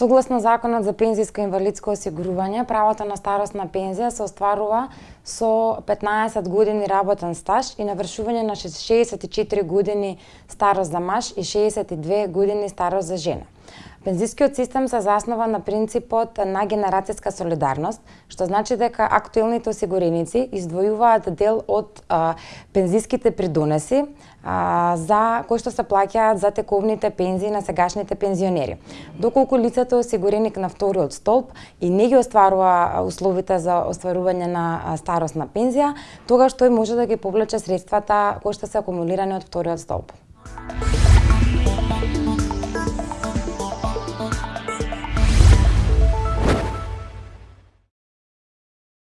Согласно Законот за пензијско и инвалидско осигурување, правото на старосна пензија се остварува со 15 години работен стаж и навршување на 64 години старост за маж и 62 години старост за жена. Пензискиот систем се заснова на принципот на генерацијска солидарност, што значи дека актуелните осигуреници издвојуваат дел од а, пензиските придонеси а, за кои што се плаќаат за тековните пензии на сегашните пензионери. Доколку лицето е осигуреник на вториот столб и не ги остварува условите за остварување на старосна пензија, тогаш тој може да ги повлече средствата кои што се акумулирани од вториот столб.